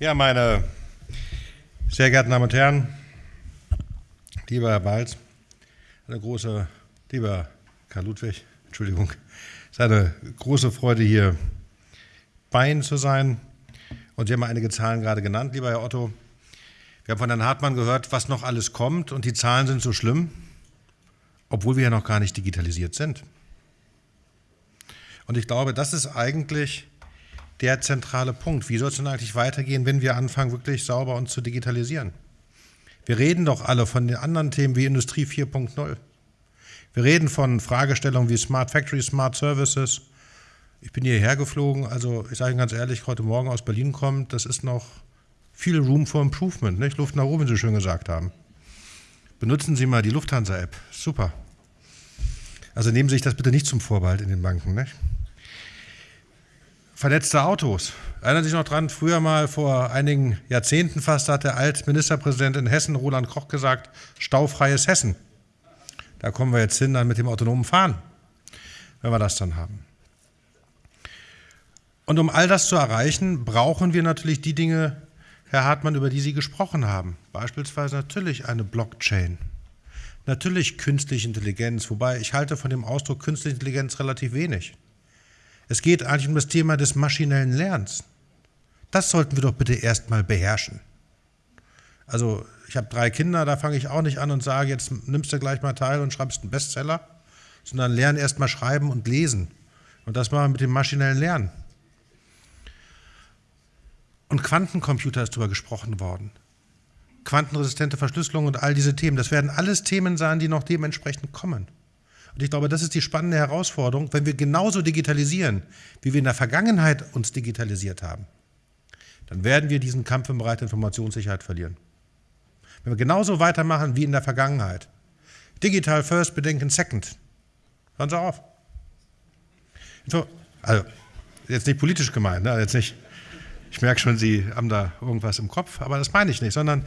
Ja, meine sehr geehrten Damen und Herren, lieber Herr Balz, eine große, lieber Karl Ludwig, Entschuldigung, es ist eine große Freude, hier bei Ihnen zu sein. Und Sie haben einige Zahlen gerade genannt, lieber Herr Otto. Wir haben von Herrn Hartmann gehört, was noch alles kommt, und die Zahlen sind so schlimm, obwohl wir ja noch gar nicht digitalisiert sind. Und ich glaube, das ist eigentlich der zentrale Punkt. Wie soll es denn eigentlich weitergehen, wenn wir anfangen, wirklich sauber uns zu digitalisieren? Wir reden doch alle von den anderen Themen wie Industrie 4.0. Wir reden von Fragestellungen wie Smart Factory, Smart Services. Ich bin hierher geflogen, also ich sage Ihnen ganz ehrlich, heute Morgen aus Berlin kommt, das ist noch viel Room for Improvement, nicht? Luft nach oben, wie Sie schön gesagt haben. Benutzen Sie mal die Lufthansa-App, super. Also nehmen Sie sich das bitte nicht zum Vorbehalt in den Banken. Nicht? Vernetzte Autos. Erinnern Sie sich noch dran, früher mal vor einigen Jahrzehnten fast hat der Altministerpräsident in Hessen, Roland Koch, gesagt, staufreies Hessen. Da kommen wir jetzt hin dann mit dem autonomen Fahren, wenn wir das dann haben. Und um all das zu erreichen, brauchen wir natürlich die Dinge, Herr Hartmann, über die Sie gesprochen haben. Beispielsweise natürlich eine Blockchain. Natürlich künstliche Intelligenz, wobei ich halte von dem Ausdruck künstliche Intelligenz relativ wenig. Es geht eigentlich um das Thema des maschinellen Lernens. Das sollten wir doch bitte erstmal beherrschen. Also ich habe drei Kinder, da fange ich auch nicht an und sage, jetzt nimmst du gleich mal teil und schreibst einen Bestseller, sondern lern erstmal schreiben und lesen. Und das machen wir mit dem maschinellen Lernen. Und Quantencomputer ist darüber gesprochen worden. Quantenresistente Verschlüsselung und all diese Themen, das werden alles Themen sein, die noch dementsprechend kommen. Und ich glaube, das ist die spannende Herausforderung, wenn wir genauso digitalisieren, wie wir in der Vergangenheit uns digitalisiert haben, dann werden wir diesen Kampf im Bereich der Informationssicherheit verlieren. Wenn wir genauso weitermachen wie in der Vergangenheit. Digital first, bedenken second. Hören Sie auf. Also, jetzt nicht politisch gemeint, ne? jetzt nicht, ich merke schon, Sie haben da irgendwas im Kopf, aber das meine ich nicht, sondern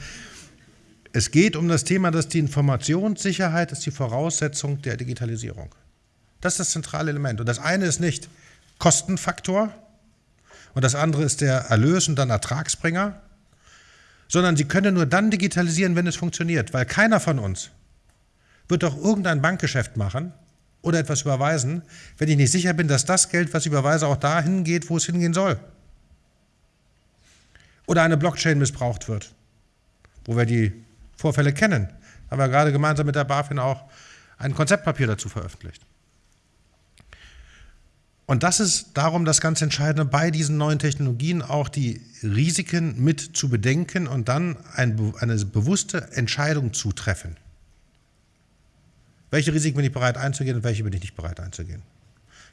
es geht um das Thema, dass die Informationssicherheit ist die Voraussetzung der Digitalisierung. Das ist das zentrale Element. Und das eine ist nicht Kostenfaktor und das andere ist der Erlös und dann Ertragsbringer, sondern Sie können nur dann digitalisieren, wenn es funktioniert, weil keiner von uns wird doch irgendein Bankgeschäft machen oder etwas überweisen, wenn ich nicht sicher bin, dass das Geld, was ich überweise, auch dahin geht, wo es hingehen soll. Oder eine Blockchain missbraucht wird, wo wir die Vorfälle kennen. Haben wir gerade gemeinsam mit der BaFin auch ein Konzeptpapier dazu veröffentlicht. Und das ist darum das ganz Entscheidende bei diesen neuen Technologien, auch die Risiken mit zu bedenken und dann ein, eine bewusste Entscheidung zu treffen. Welche Risiken bin ich bereit einzugehen und welche bin ich nicht bereit einzugehen?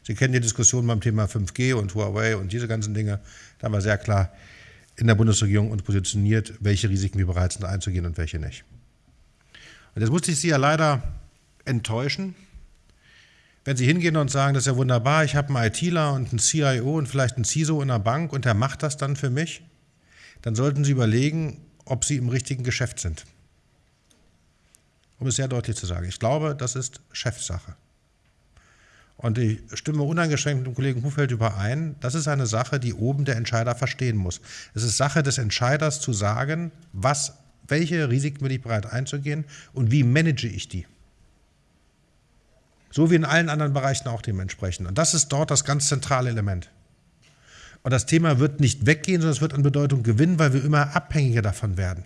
Sie kennen die Diskussion beim Thema 5G und Huawei und diese ganzen Dinge. Da wir sehr klar in der Bundesregierung uns positioniert, welche Risiken wir bereit sind einzugehen und welche nicht. Und jetzt musste ich Sie ja leider enttäuschen. Wenn Sie hingehen und sagen, das ist ja wunderbar, ich habe einen ITler und einen CIO und vielleicht einen CISO in der Bank und der macht das dann für mich, dann sollten Sie überlegen, ob Sie im richtigen Geschäft sind. Um es sehr deutlich zu sagen. Ich glaube, das ist Chefsache. Und ich stimme uneingeschränkt mit dem Kollegen Hufeld überein, das ist eine Sache, die oben der Entscheider verstehen muss. Es ist Sache des Entscheiders zu sagen, was, welche Risiken bin ich bereit einzugehen und wie manage ich die. So wie in allen anderen Bereichen auch dementsprechend. Und das ist dort das ganz zentrale Element. Und das Thema wird nicht weggehen, sondern es wird an Bedeutung gewinnen, weil wir immer abhängiger davon werden,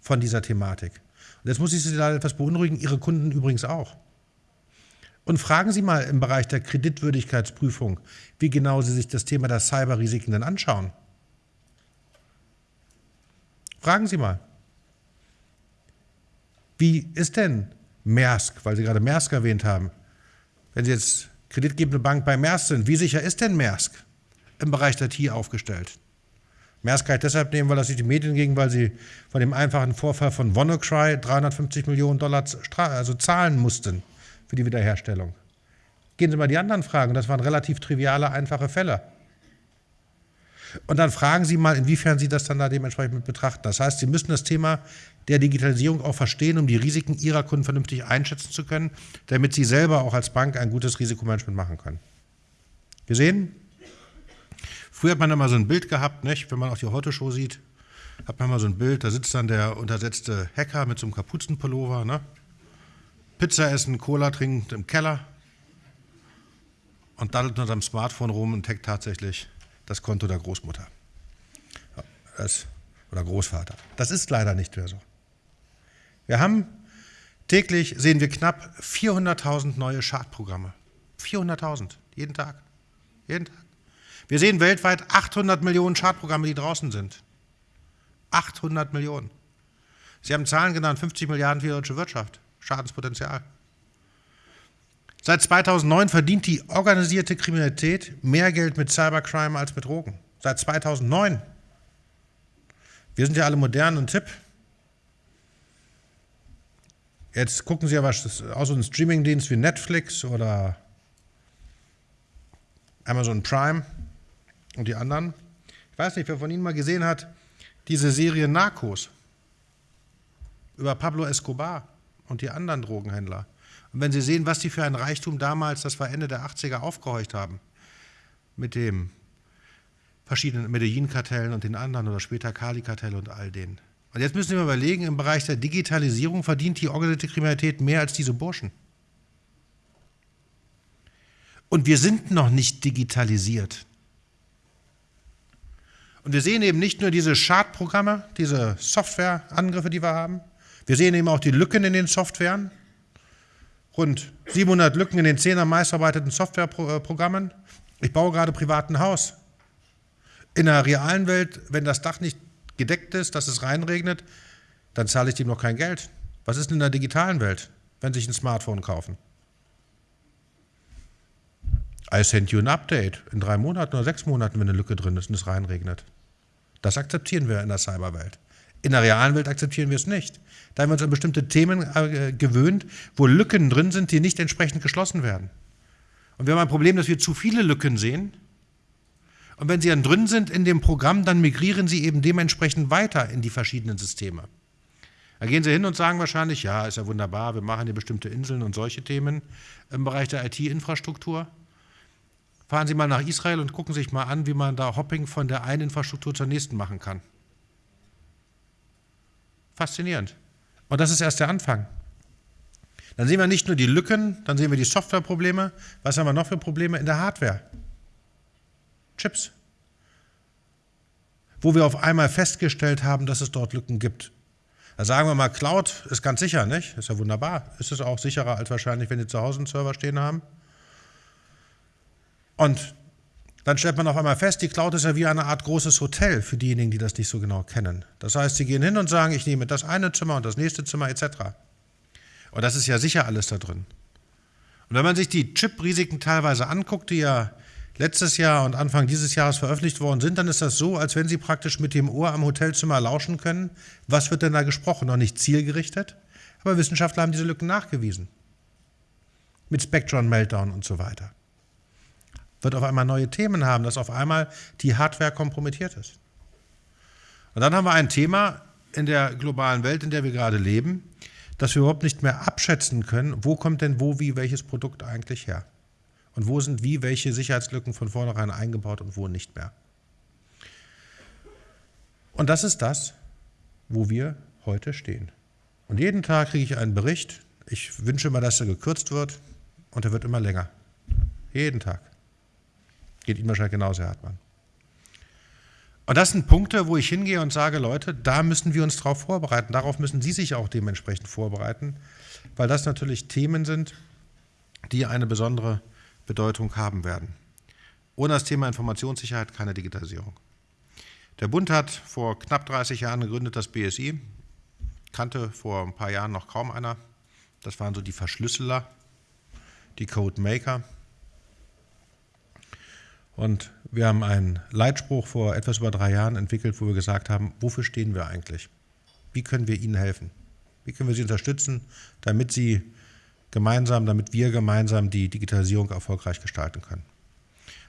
von dieser Thematik. Und jetzt muss ich Sie leider etwas beunruhigen, Ihre Kunden übrigens auch. Und fragen Sie mal im Bereich der Kreditwürdigkeitsprüfung, wie genau Sie sich das Thema der Cyberrisiken denn anschauen. Fragen Sie mal. Wie ist denn Maersk, weil Sie gerade Maersk erwähnt haben, wenn Sie jetzt kreditgebende Bank bei Maersk sind, wie sicher ist denn Maersk im Bereich der TI aufgestellt? Maersk kann ich deshalb nehmen, weil das sich die Medien ging, weil sie von dem einfachen Vorfall von WannaCry 350 Millionen Dollar also zahlen mussten für die Wiederherstellung. Gehen Sie mal die anderen Fragen, das waren relativ triviale, einfache Fälle. Und dann fragen Sie mal, inwiefern Sie das dann da dementsprechend mit betrachten. Das heißt, Sie müssen das Thema der Digitalisierung auch verstehen, um die Risiken Ihrer Kunden vernünftig einschätzen zu können, damit Sie selber auch als Bank ein gutes Risikomanagement machen können. Gesehen? Früher hat man immer so ein Bild gehabt, nicht? wenn man auch die Heute-Show sieht, hat man mal so ein Bild, da sitzt dann der untersetzte Hacker mit so einem Kapuzenpullover, ne? Pizza essen, Cola trinken im Keller und daddelt unter seinem Smartphone rum und hackt tatsächlich das Konto der Großmutter das, oder Großvater. Das ist leider nicht mehr so. Wir haben täglich, sehen wir knapp 400.000 neue Schadprogramme. 400.000, jeden Tag. Jeden Tag. Wir sehen weltweit 800 Millionen Schadprogramme, die draußen sind. 800 Millionen. Sie haben Zahlen genannt, 50 Milliarden für die deutsche Wirtschaft. Schadenspotenzial. Seit 2009 verdient die organisierte Kriminalität mehr Geld mit Cybercrime als mit Drogen. Seit 2009. Wir sind ja alle modern und tipp. Jetzt gucken Sie ja was aus so ein Streamingdienst wie Netflix oder Amazon Prime und die anderen. Ich weiß nicht, wer von Ihnen mal gesehen hat, diese Serie Narcos über Pablo Escobar und die anderen Drogenhändler. Und wenn Sie sehen, was die für ein Reichtum damals, das war Ende der 80er, aufgehorcht haben, mit dem verschiedenen Medellin-Kartellen und den anderen oder später Kali-Kartell und all denen. Und jetzt müssen wir überlegen, im Bereich der Digitalisierung verdient die organisierte Kriminalität mehr als diese Burschen. Und wir sind noch nicht digitalisiert. Und wir sehen eben nicht nur diese Schadprogramme, diese Softwareangriffe, die wir haben. Wir sehen eben auch die Lücken in den Softwaren. Rund 700 Lücken in den 10 am meist verarbeiteten Softwareprogrammen. Ich baue gerade privat ein Haus. In der realen Welt, wenn das Dach nicht gedeckt ist, dass es reinregnet, dann zahle ich dem noch kein Geld. Was ist denn in der digitalen Welt, wenn Sie sich ein Smartphone kaufen? I send you an update in drei Monaten oder sechs Monaten, wenn eine Lücke drin ist und es reinregnet. Das akzeptieren wir in der Cyberwelt. In der realen Welt akzeptieren wir es nicht. Da haben wir uns an bestimmte Themen äh, gewöhnt, wo Lücken drin sind, die nicht entsprechend geschlossen werden. Und wir haben ein Problem, dass wir zu viele Lücken sehen. Und wenn sie dann drin sind in dem Programm, dann migrieren sie eben dementsprechend weiter in die verschiedenen Systeme. Da gehen sie hin und sagen wahrscheinlich, ja, ist ja wunderbar, wir machen hier bestimmte Inseln und solche Themen im Bereich der IT-Infrastruktur. Fahren Sie mal nach Israel und gucken sich mal an, wie man da Hopping von der einen Infrastruktur zur nächsten machen kann. Faszinierend. Und das ist erst der Anfang. Dann sehen wir nicht nur die Lücken, dann sehen wir die Softwareprobleme. Was haben wir noch für Probleme in der Hardware? Chips. Wo wir auf einmal festgestellt haben, dass es dort Lücken gibt. Da sagen wir mal, Cloud ist ganz sicher, nicht? Ist ja wunderbar. Ist es auch sicherer als wahrscheinlich, wenn Sie zu Hause einen Server stehen haben? Und dann stellt man auf einmal fest, die Cloud ist ja wie eine Art großes Hotel für diejenigen, die das nicht so genau kennen. Das heißt, sie gehen hin und sagen, ich nehme das eine Zimmer und das nächste Zimmer etc. Und das ist ja sicher alles da drin. Und wenn man sich die Chip-Risiken teilweise anguckt, die ja letztes Jahr und Anfang dieses Jahres veröffentlicht worden sind, dann ist das so, als wenn Sie praktisch mit dem Ohr am Hotelzimmer lauschen können, was wird denn da gesprochen? Noch nicht zielgerichtet, aber Wissenschaftler haben diese Lücken nachgewiesen. Mit Spectron Meltdown und so weiter wird auf einmal neue Themen haben, dass auf einmal die Hardware kompromittiert ist. Und dann haben wir ein Thema in der globalen Welt, in der wir gerade leben, dass wir überhaupt nicht mehr abschätzen können, wo kommt denn wo, wie, welches Produkt eigentlich her. Und wo sind wie, welche Sicherheitslücken von vornherein eingebaut und wo nicht mehr. Und das ist das, wo wir heute stehen. Und jeden Tag kriege ich einen Bericht. Ich wünsche immer, dass er gekürzt wird und er wird immer länger. Jeden Tag. Geht Ihnen wahrscheinlich genauso, Herr Hartmann. Und das sind Punkte, wo ich hingehe und sage, Leute, da müssen wir uns darauf vorbereiten. Darauf müssen Sie sich auch dementsprechend vorbereiten, weil das natürlich Themen sind, die eine besondere Bedeutung haben werden. Ohne das Thema Informationssicherheit keine Digitalisierung. Der Bund hat vor knapp 30 Jahren gegründet das BSI, kannte vor ein paar Jahren noch kaum einer. Das waren so die Verschlüsseler, die Codemaker. Und wir haben einen Leitspruch vor etwas über drei Jahren entwickelt, wo wir gesagt haben, wofür stehen wir eigentlich? Wie können wir Ihnen helfen? Wie können wir Sie unterstützen, damit Sie gemeinsam, damit wir gemeinsam die Digitalisierung erfolgreich gestalten können?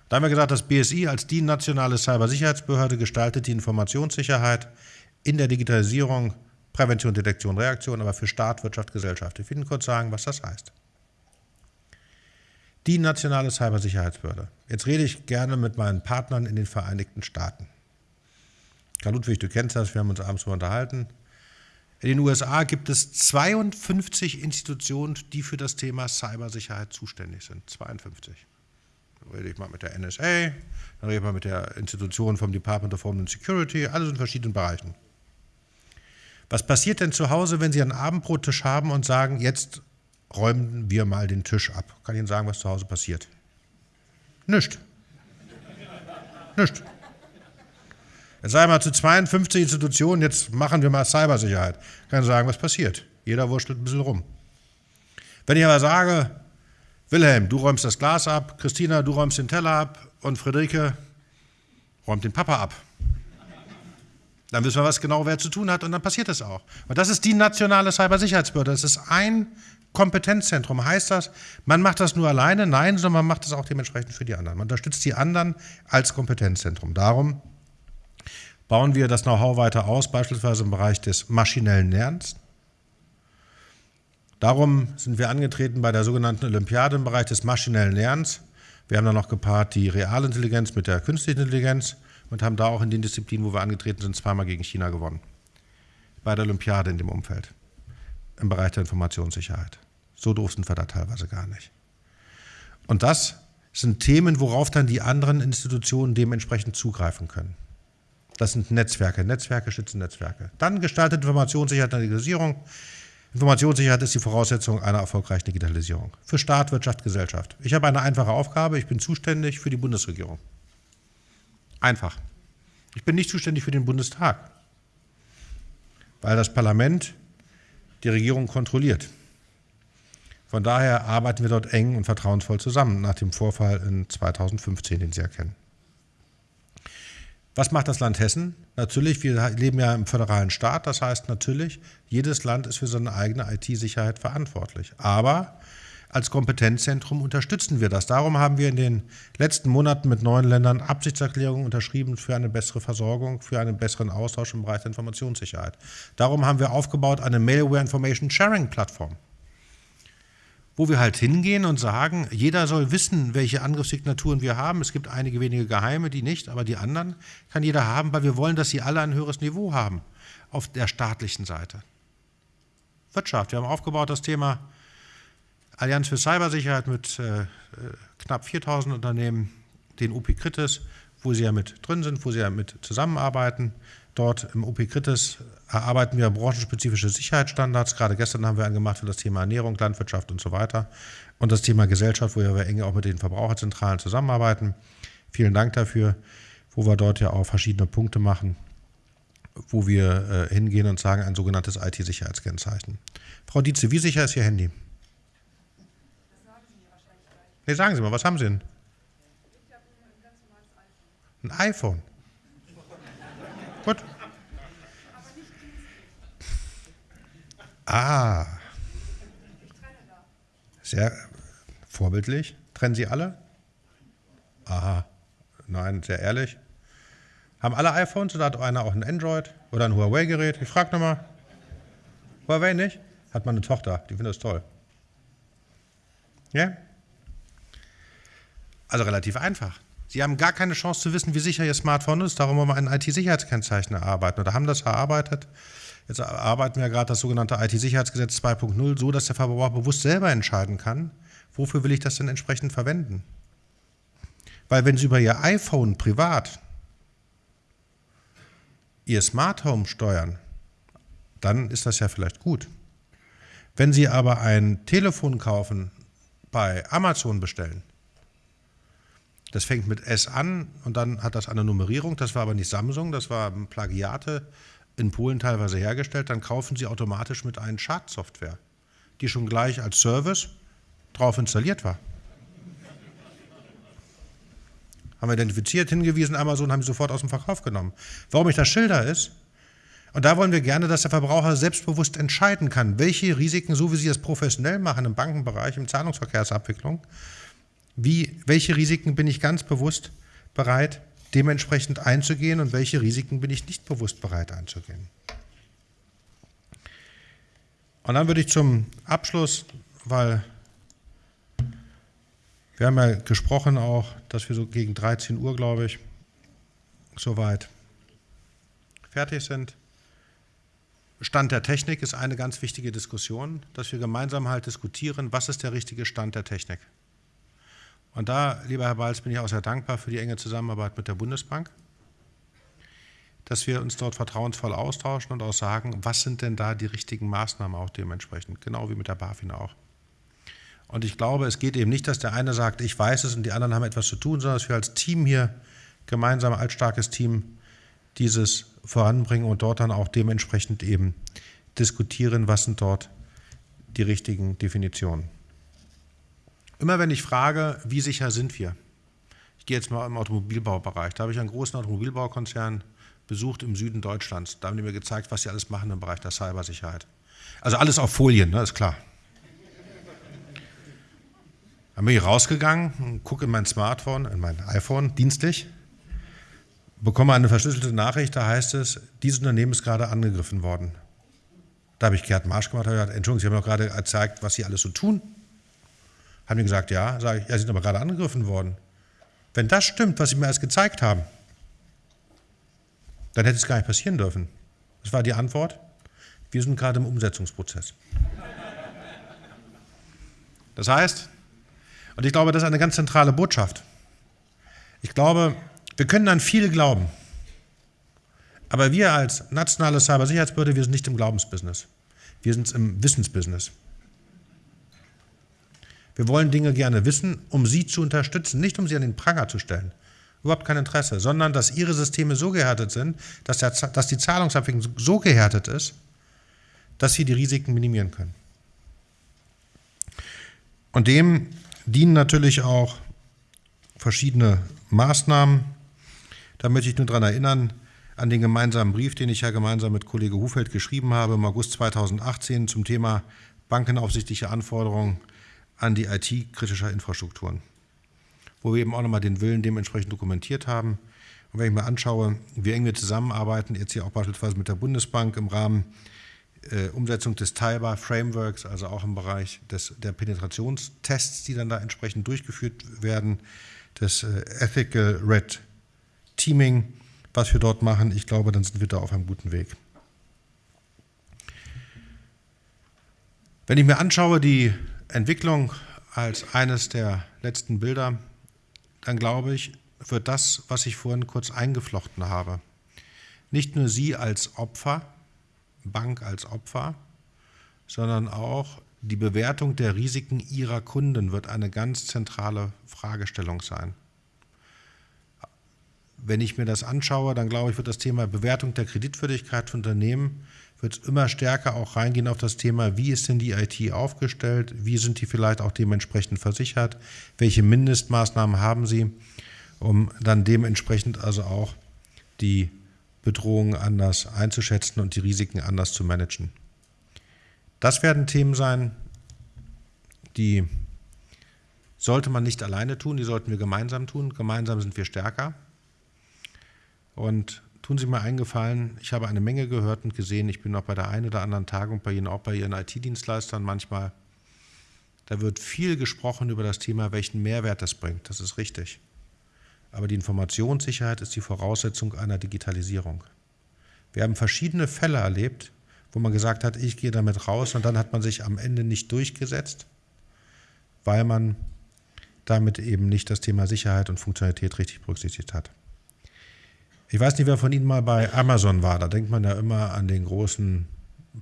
Da haben wir gesagt, das BSI als die nationale Cybersicherheitsbehörde gestaltet die Informationssicherheit in der Digitalisierung, Prävention, Detektion, Reaktion, aber für Staat, Wirtschaft, Gesellschaft. Ich will Ihnen kurz sagen, was das heißt. Die nationale Cybersicherheitsbehörde. Jetzt rede ich gerne mit meinen Partnern in den Vereinigten Staaten. Karl Ludwig, du kennst das, wir haben uns abends mal unterhalten. In den USA gibt es 52 Institutionen, die für das Thema Cybersicherheit zuständig sind. 52. Dann rede ich mal mit der NSA, dann rede ich mal mit der Institution vom Department of Homeland Security, alles in verschiedenen Bereichen. Was passiert denn zu Hause, wenn Sie einen Abendbrottisch haben und sagen, jetzt räumen wir mal den Tisch ab? Kann ich Ihnen sagen, was zu Hause passiert? Nicht. Nicht. Jetzt sagen wir zu 52 Institutionen, jetzt machen wir mal Cybersicherheit. Kann ich sagen, was passiert. Jeder wurschtelt ein bisschen rum. Wenn ich aber sage, Wilhelm, du räumst das Glas ab, Christina, du räumst den Teller ab und Friederike räumt den Papa ab. Dann wissen wir, was genau wer zu tun hat und dann passiert das auch. Und das ist die nationale Cybersicherheitsbehörde. Das ist ein Kompetenzzentrum. Heißt das, man macht das nur alleine? Nein, sondern man macht das auch dementsprechend für die anderen. Man unterstützt die anderen als Kompetenzzentrum. Darum bauen wir das Know-how weiter aus, beispielsweise im Bereich des maschinellen Lernens. Darum sind wir angetreten bei der sogenannten Olympiade im Bereich des maschinellen Lernens. Wir haben dann noch gepaart die Realintelligenz mit der künstlichen Intelligenz und haben da auch in den Disziplinen, wo wir angetreten sind, zweimal gegen China gewonnen. Bei der Olympiade in dem Umfeld, im Bereich der Informationssicherheit. So doof sind wir da teilweise gar nicht. Und das sind Themen, worauf dann die anderen Institutionen dementsprechend zugreifen können. Das sind Netzwerke. Netzwerke schützen Netzwerke. Dann gestaltet Informationssicherheit und Digitalisierung. Informationssicherheit ist die Voraussetzung einer erfolgreichen Digitalisierung. Für Staat, Wirtschaft, Gesellschaft. Ich habe eine einfache Aufgabe. Ich bin zuständig für die Bundesregierung. Einfach. Ich bin nicht zuständig für den Bundestag, weil das Parlament die Regierung kontrolliert. Von daher arbeiten wir dort eng und vertrauensvoll zusammen nach dem Vorfall in 2015, den Sie erkennen. Was macht das Land Hessen? Natürlich, wir leben ja im föderalen Staat, das heißt natürlich, jedes Land ist für seine eigene IT-Sicherheit verantwortlich. Aber als Kompetenzzentrum unterstützen wir das. Darum haben wir in den letzten Monaten mit neuen Ländern Absichtserklärungen unterschrieben für eine bessere Versorgung, für einen besseren Austausch im Bereich der Informationssicherheit. Darum haben wir aufgebaut eine Malware Information Sharing Plattform wo wir halt hingehen und sagen, jeder soll wissen, welche Angriffssignaturen wir haben. Es gibt einige wenige geheime, die nicht, aber die anderen kann jeder haben, weil wir wollen, dass sie alle ein höheres Niveau haben auf der staatlichen Seite. Wirtschaft. Wir haben aufgebaut das Thema Allianz für Cybersicherheit mit äh, knapp 4000 Unternehmen, den UP Kritis, wo sie ja mit drin sind, wo sie ja mit zusammenarbeiten. Dort im OP Kritis erarbeiten wir branchenspezifische Sicherheitsstandards. Gerade gestern haben wir einen gemacht für das Thema Ernährung, Landwirtschaft und so weiter. Und das Thema Gesellschaft, wo wir eng auch mit den Verbraucherzentralen zusammenarbeiten. Vielen Dank dafür, wo wir dort ja auch verschiedene Punkte machen, wo wir äh, hingehen und sagen, ein sogenanntes IT-Sicherheitskennzeichen. Frau Dietze, wie sicher ist Ihr Handy? Das sagen Sie mir wahrscheinlich gleich. Nee, sagen Sie mal, was haben Sie denn? Ich habe ein ganz normales iPhone. Ein iPhone? Gut. Ah. Sehr vorbildlich. Trennen Sie alle? Aha. Nein, sehr ehrlich. Haben alle iPhones oder hat einer auch ein Android oder ein Huawei-Gerät? Ich frage nochmal. Huawei nicht? Hat man eine Tochter, die findet das toll. Ja? Also relativ einfach. Sie haben gar keine Chance zu wissen, wie sicher Ihr Smartphone ist. Darum wollen wir ein IT-Sicherheitskennzeichen erarbeiten oder haben das erarbeitet. Jetzt erarbeiten wir gerade das sogenannte IT-Sicherheitsgesetz 2.0 so, dass der Verbraucher bewusst selber entscheiden kann, wofür will ich das denn entsprechend verwenden. Weil wenn Sie über Ihr iPhone privat Ihr Smart Home steuern, dann ist das ja vielleicht gut. Wenn Sie aber ein Telefon kaufen, bei Amazon bestellen, das fängt mit S an und dann hat das eine Nummerierung. Das war aber nicht Samsung, das war Plagiate in Polen teilweise hergestellt. Dann kaufen Sie automatisch mit einer Schadsoftware, die schon gleich als Service drauf installiert war. Haben wir identifiziert, hingewiesen, Amazon haben sie sofort aus dem Verkauf genommen. Warum ich das schilder ist, und da wollen wir gerne, dass der Verbraucher selbstbewusst entscheiden kann, welche Risiken, so wie Sie es professionell machen im Bankenbereich, im Zahlungsverkehrsabwicklung, wie, welche Risiken bin ich ganz bewusst bereit, dementsprechend einzugehen und welche Risiken bin ich nicht bewusst bereit einzugehen. Und dann würde ich zum Abschluss, weil Wir haben ja gesprochen auch, dass wir so gegen 13 Uhr, glaube ich, soweit fertig sind. Stand der Technik ist eine ganz wichtige Diskussion, dass wir gemeinsam halt diskutieren, was ist der richtige Stand der Technik. Und da, lieber Herr Balz, bin ich auch sehr dankbar für die enge Zusammenarbeit mit der Bundesbank, dass wir uns dort vertrauensvoll austauschen und auch sagen, was sind denn da die richtigen Maßnahmen auch dementsprechend, genau wie mit der BaFin auch. Und ich glaube, es geht eben nicht, dass der eine sagt, ich weiß es und die anderen haben etwas zu tun, sondern dass wir als Team hier gemeinsam als starkes Team dieses voranbringen und dort dann auch dementsprechend eben diskutieren, was sind dort die richtigen Definitionen. Immer wenn ich frage, wie sicher sind wir? Ich gehe jetzt mal im Automobilbaubereich. Da habe ich einen großen Automobilbaukonzern besucht im Süden Deutschlands. Da haben die mir gezeigt, was sie alles machen im Bereich der Cybersicherheit. Also alles auf Folien, ne, ist klar. Dann bin ich rausgegangen, gucke in mein Smartphone, in mein iPhone, dienstlich, bekomme eine verschlüsselte Nachricht, da heißt es, dieses Unternehmen ist gerade angegriffen worden. Da habe ich Gerd Marsch gemacht, habe gesagt, Entschuldigung, Sie haben doch gerade gezeigt, was Sie alles so tun. Haben die gesagt, ja, sage ich, ja, Sie sind aber gerade angegriffen worden. Wenn das stimmt, was Sie mir alles gezeigt haben, dann hätte es gar nicht passieren dürfen. Das war die Antwort. Wir sind gerade im Umsetzungsprozess. Das heißt, und ich glaube, das ist eine ganz zentrale Botschaft. Ich glaube, wir können an viel glauben. Aber wir als nationale Cybersicherheitsbehörde, wir sind nicht im Glaubensbusiness. Wir sind im Wissensbusiness. Wir wollen Dinge gerne wissen, um sie zu unterstützen, nicht um sie an den Pranger zu stellen. Überhaupt kein Interesse, sondern dass ihre Systeme so gehärtet sind, dass, der, dass die Zahlungsabwicklung so gehärtet ist, dass sie die Risiken minimieren können. Und dem dienen natürlich auch verschiedene Maßnahmen. Da möchte ich nur daran erinnern, an den gemeinsamen Brief, den ich ja gemeinsam mit Kollege Hufeld geschrieben habe im August 2018 zum Thema bankenaufsichtliche Anforderungen an die IT kritischer Infrastrukturen, wo wir eben auch nochmal den Willen dementsprechend dokumentiert haben. Und wenn ich mir anschaue, wie eng wir zusammenarbeiten, jetzt hier auch beispielsweise mit der Bundesbank im Rahmen äh, Umsetzung des Taiba Frameworks, also auch im Bereich des, der Penetrationstests, die dann da entsprechend durchgeführt werden, des äh, Ethical Red Teaming, was wir dort machen, ich glaube, dann sind wir da auf einem guten Weg. Wenn ich mir anschaue, die Entwicklung als eines der letzten Bilder, dann glaube ich, wird das, was ich vorhin kurz eingeflochten habe, nicht nur Sie als Opfer, Bank als Opfer, sondern auch die Bewertung der Risiken Ihrer Kunden wird eine ganz zentrale Fragestellung sein. Wenn ich mir das anschaue, dann glaube ich, wird das Thema Bewertung der Kreditwürdigkeit von Unternehmen wird immer stärker auch reingehen auf das Thema, wie ist denn die IT aufgestellt, wie sind die vielleicht auch dementsprechend versichert, welche Mindestmaßnahmen haben sie, um dann dementsprechend also auch die Bedrohungen anders einzuschätzen und die Risiken anders zu managen. Das werden Themen sein, die sollte man nicht alleine tun, die sollten wir gemeinsam tun. Gemeinsam sind wir stärker. Und tun Sie mir eingefallen, ich habe eine Menge gehört und gesehen, ich bin auch bei der einen oder anderen Tagung bei Ihnen, auch bei Ihren IT-Dienstleistern manchmal. Da wird viel gesprochen über das Thema, welchen Mehrwert das bringt. Das ist richtig. Aber die Informationssicherheit ist die Voraussetzung einer Digitalisierung. Wir haben verschiedene Fälle erlebt, wo man gesagt hat, ich gehe damit raus und dann hat man sich am Ende nicht durchgesetzt, weil man damit eben nicht das Thema Sicherheit und Funktionalität richtig berücksichtigt hat. Ich weiß nicht, wer von Ihnen mal bei Amazon war. Da denkt man ja immer an den großen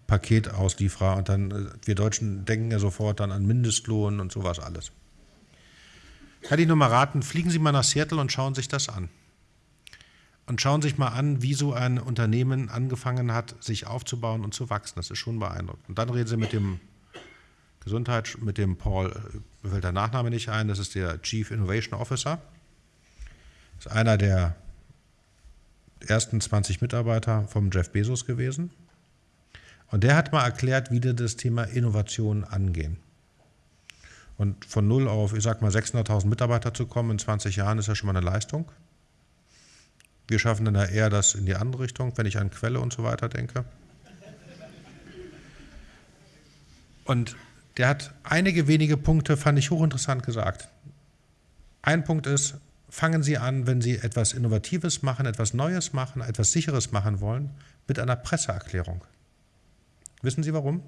Paketauslieferer und dann, äh, wir Deutschen denken ja sofort dann an Mindestlohn und sowas alles. Kann ich nur mal raten, fliegen Sie mal nach Seattle und schauen sich das an. Und schauen sich mal an, wie so ein Unternehmen angefangen hat, sich aufzubauen und zu wachsen. Das ist schon beeindruckend. Und dann reden Sie mit dem Gesundheit, mit dem Paul, äh, mir fällt der Nachname nicht ein, das ist der Chief Innovation Officer. Das ist einer der ersten 20 Mitarbeiter vom Jeff Bezos gewesen. Und der hat mal erklärt, wie die das Thema Innovation angehen. Und von null auf, ich sag mal, 600.000 Mitarbeiter zu kommen in 20 Jahren ist ja schon mal eine Leistung. Wir schaffen dann ja eher das in die andere Richtung, wenn ich an Quelle und so weiter denke. Und der hat einige wenige Punkte, fand ich hochinteressant gesagt. Ein Punkt ist, fangen Sie an, wenn Sie etwas Innovatives machen, etwas Neues machen, etwas Sicheres machen wollen, mit einer Presseerklärung. Wissen Sie warum?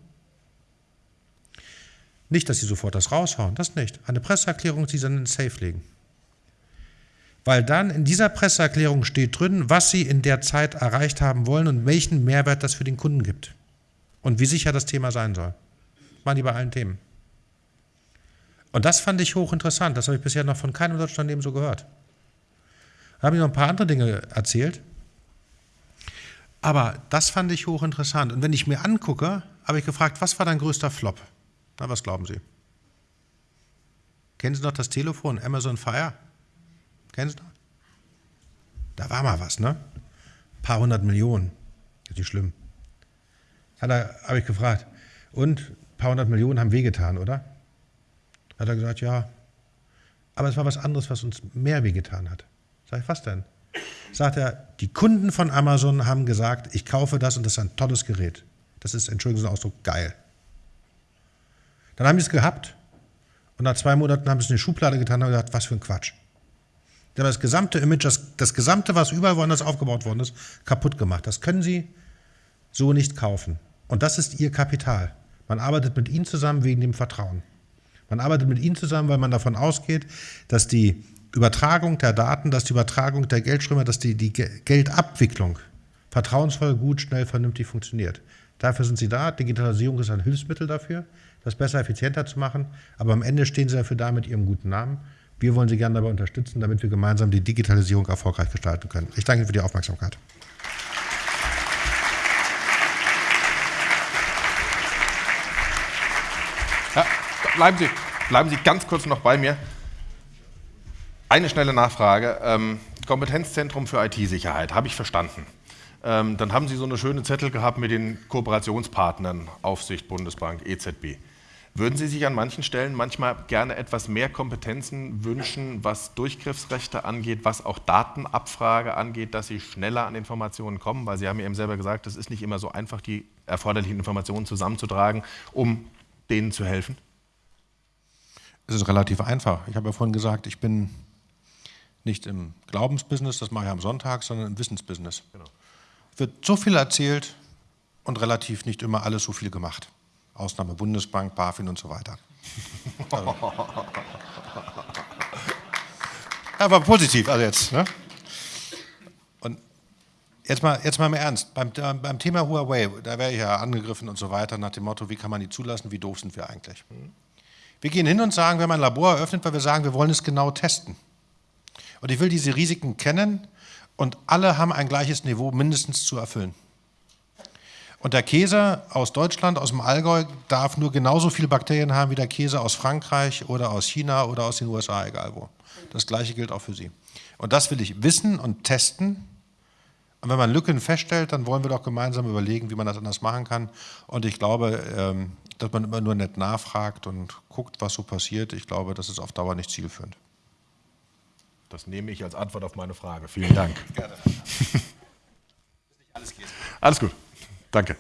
Nicht, dass Sie sofort das raushauen, das nicht. Eine Presseerklärung, die Sie dann in Safe legen. Weil dann in dieser Presseerklärung steht drin, was Sie in der Zeit erreicht haben wollen und welchen Mehrwert das für den Kunden gibt. Und wie sicher das Thema sein soll. Machen die bei allen Themen. Und das fand ich hochinteressant. Das habe ich bisher noch von keinem deutschen Unternehmen so gehört. Da habe ich noch ein paar andere Dinge erzählt. Aber das fand ich hochinteressant. Und wenn ich mir angucke, habe ich gefragt, was war dein größter Flop? Na, was glauben Sie? Kennen Sie noch das Telefon Amazon Fire? Kennen Sie noch? Da war mal was, ne? Ein paar hundert Millionen. Ist nicht schlimm. Da habe ich gefragt. Und ein paar hundert Millionen haben wehgetan, oder? Hat er gesagt, ja. Aber es war was anderes, was uns mehr wehgetan hat. Sag ich, was denn? Sagt er, die Kunden von Amazon haben gesagt, ich kaufe das und das ist ein tolles Gerät. Das ist, Entschuldigung, den Ausdruck, geil. Dann haben die es gehabt und nach zwei Monaten haben sie es in die Schublade getan und gesagt, was für ein Quatsch. Die haben das gesamte Image, das, das gesamte, was überall woanders aufgebaut worden ist, kaputt gemacht. Das können sie so nicht kaufen. Und das ist ihr Kapital. Man arbeitet mit ihnen zusammen wegen dem Vertrauen. Man arbeitet mit ihnen zusammen, weil man davon ausgeht, dass die Übertragung der Daten, dass die Übertragung der Geldströme, dass die, die Geldabwicklung vertrauensvoll, gut, schnell, vernünftig funktioniert. Dafür sind sie da. Digitalisierung ist ein Hilfsmittel dafür, das besser, effizienter zu machen. Aber am Ende stehen sie dafür da mit ihrem guten Namen. Wir wollen Sie gerne dabei unterstützen, damit wir gemeinsam die Digitalisierung erfolgreich gestalten können. Ich danke Ihnen für die Aufmerksamkeit. Ja, bleiben, Sie, bleiben Sie ganz kurz noch bei mir. Eine schnelle Nachfrage. Ähm, Kompetenzzentrum für IT-Sicherheit, habe ich verstanden. Ähm, dann haben Sie so eine schöne Zettel gehabt mit den Kooperationspartnern, Aufsicht, Bundesbank, EZB. Würden Sie sich an manchen Stellen manchmal gerne etwas mehr Kompetenzen wünschen, was Durchgriffsrechte angeht, was auch Datenabfrage angeht, dass Sie schneller an Informationen kommen? Weil Sie haben ja eben selber gesagt, es ist nicht immer so einfach, die erforderlichen Informationen zusammenzutragen, um denen zu helfen. Es ist relativ einfach. Ich habe ja vorhin gesagt, ich bin nicht im Glaubensbusiness, das mache ich am Sonntag, sondern im Wissensbusiness. Genau. Wird so viel erzählt und relativ nicht immer alles so viel gemacht. Ausnahme Bundesbank, BaFin und so weiter. Also. Aber positiv, also jetzt. Ne? Und jetzt mal, jetzt mal im Ernst, beim, beim Thema Huawei, da wäre ich ja angegriffen und so weiter, nach dem Motto, wie kann man die zulassen, wie doof sind wir eigentlich? Wir gehen hin und sagen, wir haben ein Labor eröffnet, weil wir sagen, wir wollen es genau testen. Und ich will diese Risiken kennen und alle haben ein gleiches Niveau mindestens zu erfüllen. Und der Käse aus Deutschland, aus dem Allgäu, darf nur genauso viele Bakterien haben wie der Käse aus Frankreich oder aus China oder aus den USA, egal wo. Das Gleiche gilt auch für Sie. Und das will ich wissen und testen. Und wenn man Lücken feststellt, dann wollen wir doch gemeinsam überlegen, wie man das anders machen kann. Und ich glaube, ähm, dass man immer nur nett nachfragt und guckt, was so passiert, ich glaube, das ist auf Dauer nicht zielführend. Das nehme ich als Antwort auf meine Frage. Vielen Dank. Gerne. alles gut. Danke.